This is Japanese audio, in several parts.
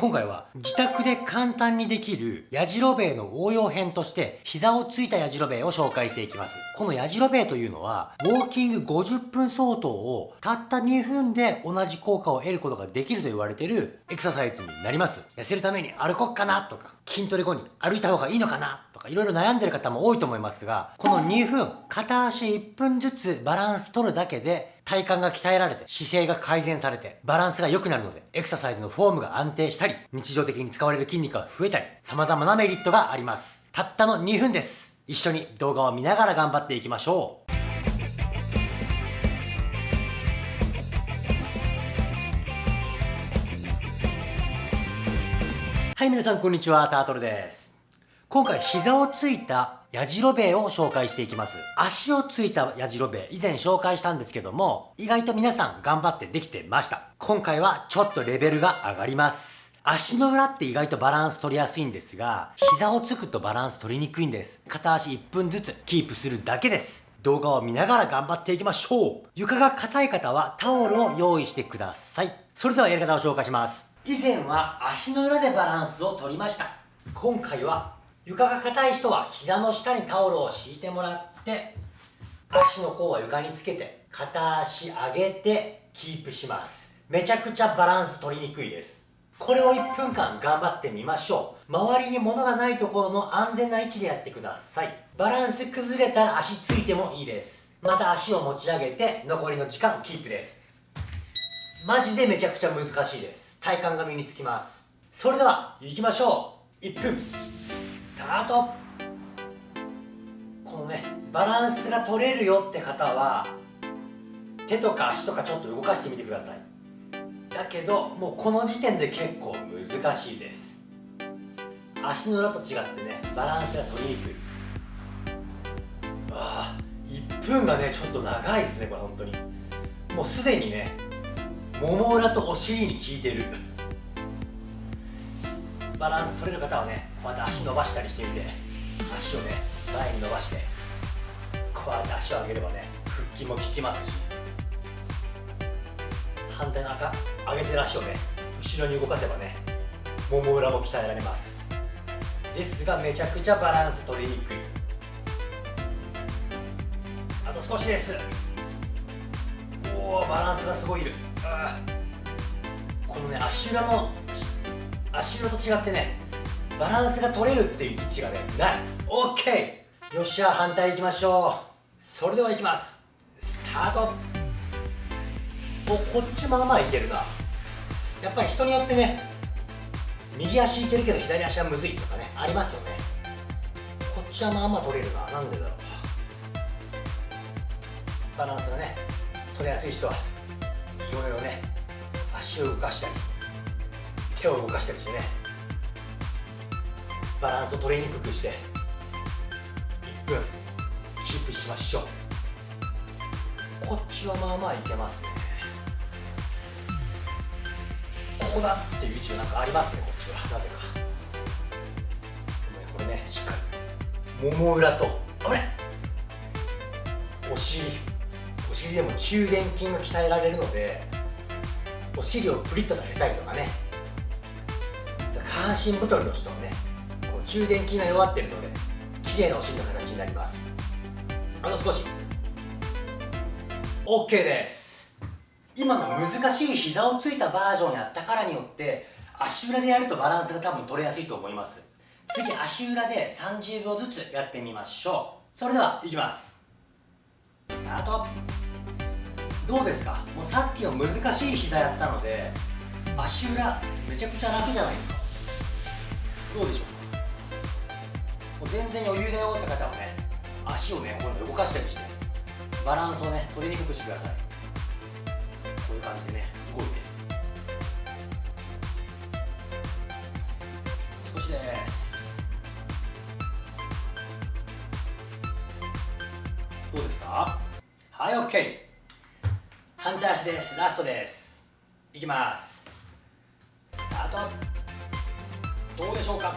今回は自宅で簡単にできるやじろべえの応用編として膝をついたやじろべえを紹介していきます。このやじろべえというのはウォーキング50分相当をたった2分で同じ効果を得ることができると言われているエクササイズになります。痩せるために歩こっかなとか筋トレ後に歩いた方がいいのかなかいろいろ悩んでる方も多いと思いますがこの2分片足1分ずつバランス取るだけで体幹が鍛えられて姿勢が改善されてバランスが良くなるのでエクササイズのフォームが安定したり日常的に使われる筋肉が増えたり様々なメリットがあります。たったの2分です。一緒に動画を見ながら頑張っていきましょう。はい皆さんこんにちは。タートルです。今回膝をついたやじろべえを紹介していきます。足をついたやじろべえ、以前紹介したんですけども、意外と皆さん頑張ってできてました。今回はちょっとレベルが上がります。足の裏って意外とバランス取りやすいんですが、膝をつくとバランス取りにくいんです。片足1分ずつキープするだけです。動画を見ながら頑張っていきましょう。床が硬い方はタオルを用意してください。それではやり方を紹介します。以前は足の裏でバランスを取りました。今回は床が硬い人は膝の下にタオルを敷いてもらって足の甲は床につけて片足上げてキープします。めちゃくちゃバランス取りにくいです。これを1分間頑張ってみましょう。周りに物がないところの安全な位置でやってください。バランス崩れたら足ついてもいいです。また足を持ち上げて残りの時間キープです。マジでめちゃくちゃ難しいです。体幹が身につきます。それでは行きましょう。1分。ートこのねバランスが取れるよって方は手とか足とかちょっと動かしてみてください。だけどもうこの時点で結構難しいです。足の裏と違ってねバランスが取りにくい。ああ1分がねちょっと長いですねこれ本当に。もうすでにねもも裏とお尻に効いてる。バランス取れる方はねまた足伸ばしたりしてみて。足をね前に伸ばしてこうやって足を上げればね腹筋も効きますし。反対の赤上げてる足をね後ろに動かせばねもも裏も鍛えられます。ですがめちゃくちゃバランス取りにくい。あと少しです。おおバランスがすごいいる。このね足裏の足裏と違ってねバランスが取れるっていう位置がねない。OK よっしゃ反対いきましょう。それではいきます。スタート。おこっちまあまあいけるな。やっぱり人によってね右足いけるけど左足はむずいとかねありますよね。こっちはまあまあ取れるな。なんでだろう。バランスがね取れやすい人はいろいろね足を動かしたり。手を動かしたりしね。バランスを取りにくくして。1分キープしましょう。こっちはまあまあいけますね。ここだっていう位置がなんかありますねこっちは。なぜか。これねしっかりもも裏と危ねお尻。お尻でも中殿筋が鍛えられるのでお尻をプリッとさせたいとかね。下半身太りの人はね中殿筋が弱ってるので綺麗なお尻の形になります。あと少し。OK です。今の難しい膝をついたバージョンやったからによって足裏でやるとバランスが多分取れやすいと思います。次足裏で30秒ずつやってみましょう。それではいきます。スタート。どうですか？もうさっきの難しい膝やったので足裏めちゃくちゃ楽じゃないですか？どうでしょう？もう全然余裕だよって方はね足をねこう動かしたりしてバランスをね取りにくくしてください。こういう感じでね動いて。少しです。どうですか？はい OK 反対足です。ラストです。いきます。スタート。どうでしょうか？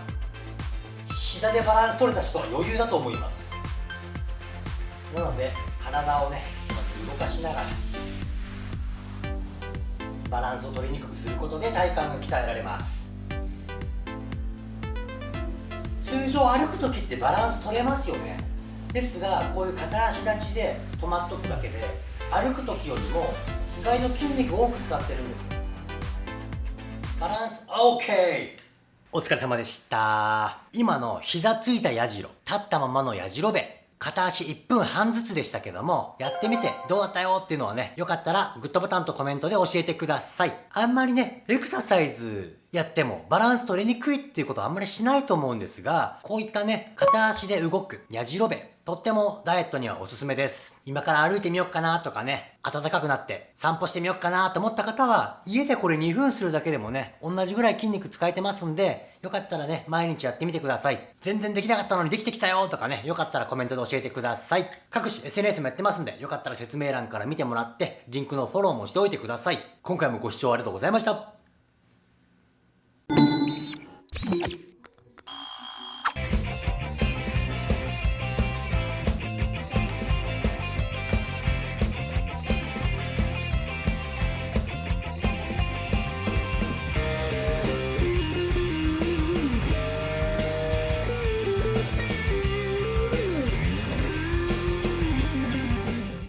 膝でバランス取れた人は余裕だと思います。なので体をね動かしながらバランスを取りにくくすることで体幹が鍛えられます。通常歩く時ってバランス取れますよね。ですがこういう片足立ちで止まっとくだけで歩く時よりも意外と筋肉を多く使ってるんです。バランス OK お疲れ様でした。今の膝ついた矢印立ったままのやじろべ。片足1分半ずつでしたけども、やってみてどうだったよっていうのはね、よかったらグッドボタンとコメントで教えてください。あんまりね、エクササイズやってもバランス取りにくいっていうことはあんまりしないと思うんですが、こういったね、片足で動く、やじろべ、とってもダイエットにはおすすめです。今から歩いてみようかなとかね、暖かくなって散歩してみようかなと思った方は、家でこれ2分するだけでもね、同じぐらい筋肉使えてますんで、よかったらね、毎日やってみてください。全然できなかったのにできてきたよとかね、よかったらコメントで教えてください。各種 SNS もやってますんで、よかったら説明欄から見てもらって、リンクのフォローもしておいてください。今回もご視聴ありがとうございました。